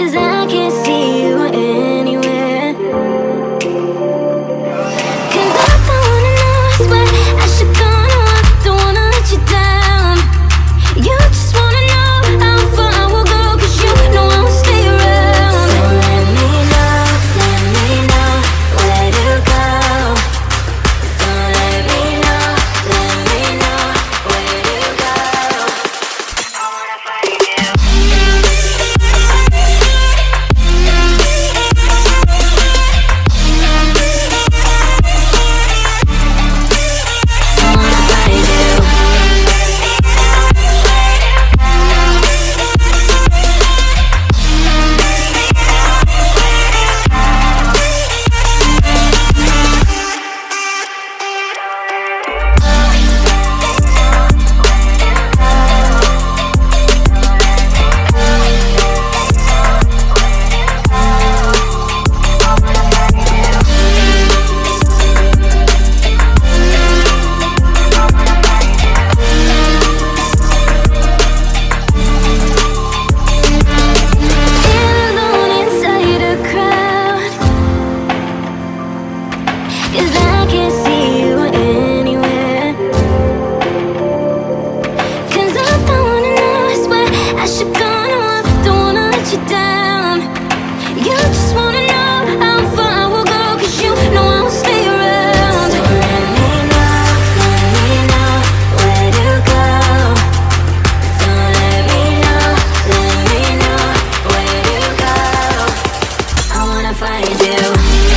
Is it? find you.